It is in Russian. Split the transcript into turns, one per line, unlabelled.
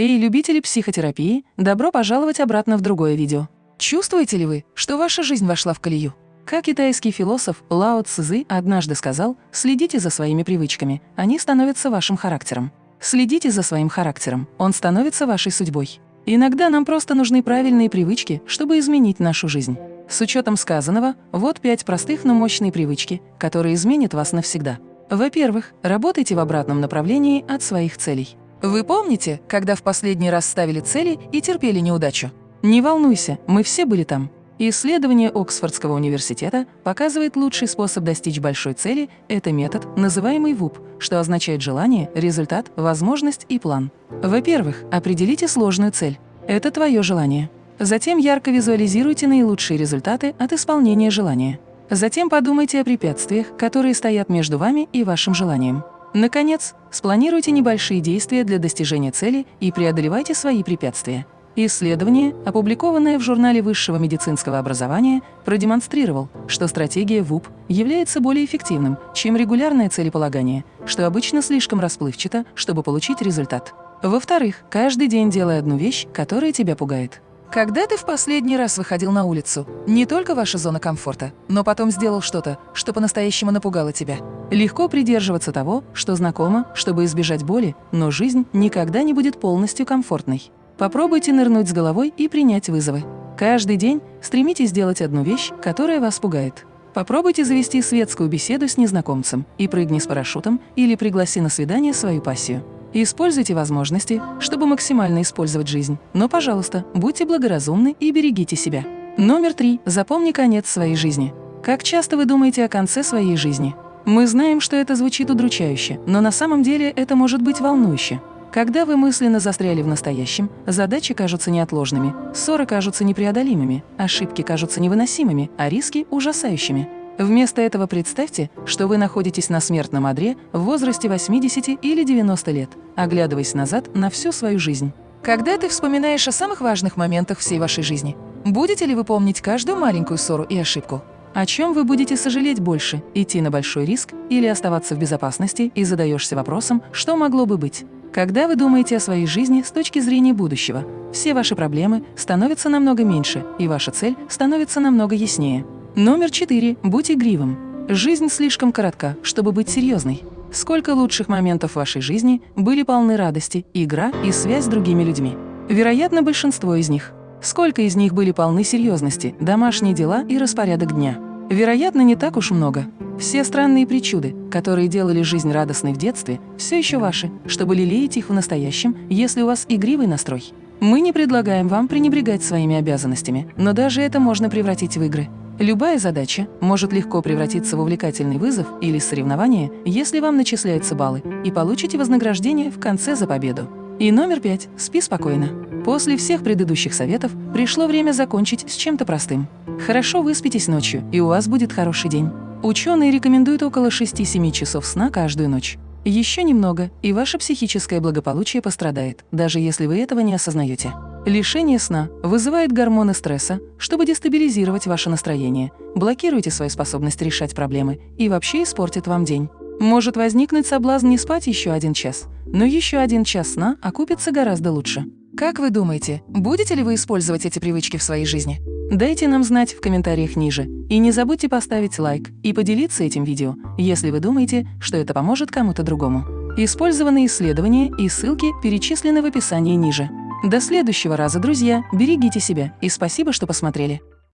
Эй, любители психотерапии, добро пожаловать обратно в другое видео. Чувствуете ли вы, что ваша жизнь вошла в колею? Как китайский философ Лао Цзы однажды сказал, следите за своими привычками, они становятся вашим характером. Следите за своим характером, он становится вашей судьбой. Иногда нам просто нужны правильные привычки, чтобы изменить нашу жизнь. С учетом сказанного, вот пять простых, но мощные привычки, которые изменят вас навсегда. Во-первых, работайте в обратном направлении от своих целей. Вы помните, когда в последний раз ставили цели и терпели неудачу? Не волнуйся, мы все были там. Исследование Оксфордского университета показывает лучший способ достичь большой цели – это метод, называемый ВУП, что означает желание, результат, возможность и план. Во-первых, определите сложную цель. Это твое желание. Затем ярко визуализируйте наилучшие результаты от исполнения желания. Затем подумайте о препятствиях, которые стоят между вами и вашим желанием. Наконец, спланируйте небольшие действия для достижения цели и преодолевайте свои препятствия. Исследование, опубликованное в журнале высшего медицинского образования, продемонстрировал, что стратегия ВУП является более эффективным, чем регулярное целеполагание, что обычно слишком расплывчато, чтобы получить результат. Во-вторых, каждый день делай одну вещь, которая тебя пугает. Когда ты в последний раз выходил на улицу? Не только ваша зона комфорта, но потом сделал что-то, что по-настоящему напугало тебя. Легко придерживаться того, что знакомо, чтобы избежать боли, но жизнь никогда не будет полностью комфортной. Попробуйте нырнуть с головой и принять вызовы. Каждый день стремитесь сделать одну вещь, которая вас пугает. Попробуйте завести светскую беседу с незнакомцем и прыгни с парашютом или пригласи на свидание свою пассию. Используйте возможности, чтобы максимально использовать жизнь. Но, пожалуйста, будьте благоразумны и берегите себя. Номер три. Запомни конец своей жизни. Как часто вы думаете о конце своей жизни? Мы знаем, что это звучит удручающе, но на самом деле это может быть волнующе. Когда вы мысленно застряли в настоящем, задачи кажутся неотложными, ссоры кажутся непреодолимыми, ошибки кажутся невыносимыми, а риски – ужасающими. Вместо этого представьте, что вы находитесь на смертном одре в возрасте 80 или 90 лет, оглядываясь назад на всю свою жизнь. Когда ты вспоминаешь о самых важных моментах всей вашей жизни, будете ли вы помнить каждую маленькую ссору и ошибку? О чем вы будете сожалеть больше – идти на большой риск или оставаться в безопасности и задаешься вопросом, что могло бы быть? Когда вы думаете о своей жизни с точки зрения будущего, все ваши проблемы становятся намного меньше, и ваша цель становится намного яснее. Номер четыре. Будь игривым. Жизнь слишком коротка, чтобы быть серьезной. Сколько лучших моментов вашей жизни были полны радости, игра и связь с другими людьми. Вероятно, большинство из них. Сколько из них были полны серьезности, домашние дела и распорядок дня. Вероятно, не так уж много. Все странные причуды, которые делали жизнь радостной в детстве, все еще ваши, чтобы лелеять их в настоящем, если у вас игривый настрой. Мы не предлагаем вам пренебрегать своими обязанностями, но даже это можно превратить в игры. Любая задача может легко превратиться в увлекательный вызов или соревнование, если вам начисляются баллы, и получите вознаграждение в конце за победу. И номер пять. Спи спокойно. После всех предыдущих советов пришло время закончить с чем-то простым. Хорошо выспитесь ночью, и у вас будет хороший день. Ученые рекомендуют около 6-7 часов сна каждую ночь. Еще немного, и ваше психическое благополучие пострадает, даже если вы этого не осознаете. Лишение сна вызывает гормоны стресса, чтобы дестабилизировать ваше настроение, блокируйте свою способность решать проблемы и вообще испортит вам день. Может возникнуть соблазн не спать еще один час, но еще один час сна окупится гораздо лучше. Как вы думаете, будете ли вы использовать эти привычки в своей жизни? Дайте нам знать в комментариях ниже. И не забудьте поставить лайк и поделиться этим видео, если вы думаете, что это поможет кому-то другому. Использованные исследования и ссылки перечислены в описании ниже. До следующего раза, друзья, берегите себя и спасибо, что посмотрели.